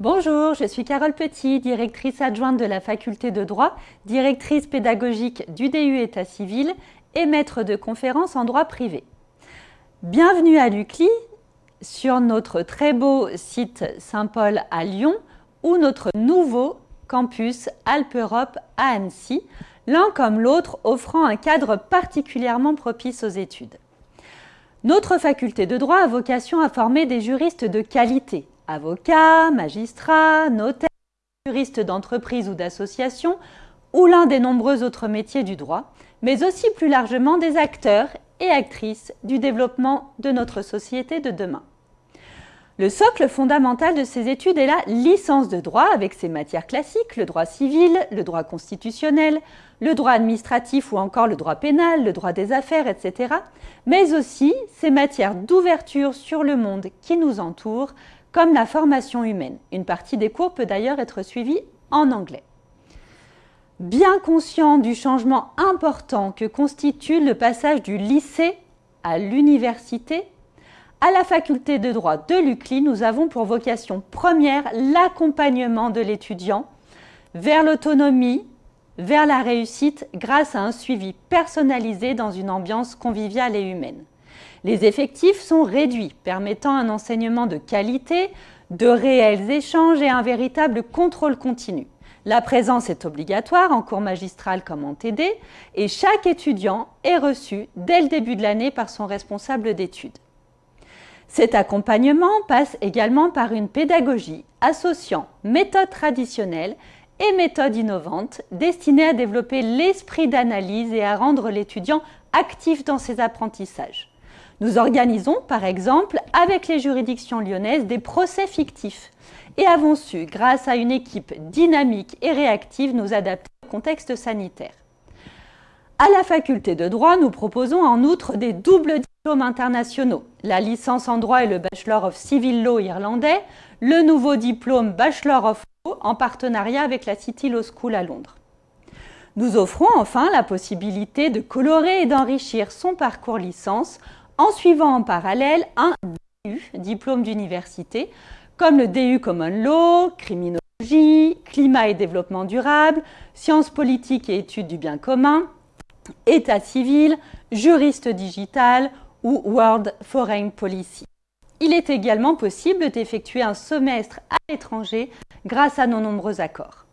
Bonjour, je suis Carole Petit, directrice adjointe de la faculté de droit, directrice pédagogique du DU État civil et maître de conférences en droit privé. Bienvenue à l'UCLI sur notre très beau site Saint-Paul à Lyon ou notre nouveau campus Alpe-Europe à Annecy, l'un comme l'autre offrant un cadre particulièrement propice aux études. Notre faculté de droit a vocation à former des juristes de qualité, avocats, magistrats, notaires, juristes d'entreprise ou d'association, ou l'un des nombreux autres métiers du droit, mais aussi plus largement des acteurs et actrices du développement de notre société de demain. Le socle fondamental de ces études est la licence de droit avec ses matières classiques, le droit civil, le droit constitutionnel, le droit administratif ou encore le droit pénal, le droit des affaires, etc. Mais aussi ses matières d'ouverture sur le monde qui nous entoure, comme la formation humaine. Une partie des cours peut d'ailleurs être suivie en anglais. Bien conscient du changement important que constitue le passage du lycée à l'université, à la faculté de droit de l'UCLI, nous avons pour vocation première l'accompagnement de l'étudiant vers l'autonomie, vers la réussite grâce à un suivi personnalisé dans une ambiance conviviale et humaine. Les effectifs sont réduits, permettant un enseignement de qualité, de réels échanges et un véritable contrôle continu. La présence est obligatoire en cours magistral comme en TD et chaque étudiant est reçu dès le début de l'année par son responsable d'études. Cet accompagnement passe également par une pédagogie associant méthodes traditionnelles et méthodes innovantes destinées à développer l'esprit d'analyse et à rendre l'étudiant actif dans ses apprentissages. Nous organisons par exemple avec les juridictions lyonnaises des procès fictifs et avons su, grâce à une équipe dynamique et réactive, nous adapter au contexte sanitaire. À la faculté de droit, nous proposons en outre des doubles diplômes internationaux, la licence en droit et le Bachelor of Civil Law irlandais, le nouveau diplôme Bachelor of Law en partenariat avec la City Law School à Londres. Nous offrons enfin la possibilité de colorer et d'enrichir son parcours licence en suivant en parallèle un DU, diplôme d'université, comme le DU Common Law, Criminologie, Climat et développement durable, Sciences politiques et études du bien commun, État civil, juriste digital ou World Foreign Policy. Il est également possible d'effectuer un semestre à l'étranger grâce à nos nombreux accords.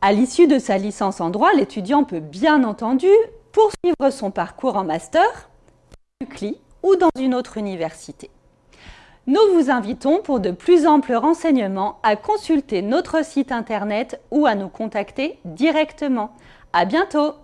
À l'issue de sa licence en droit, l'étudiant peut bien entendu poursuivre son parcours en master, Ou dans une autre université. Nous vous invitons pour de plus amples renseignements à consulter notre site internet ou à nous contacter directement. À bientôt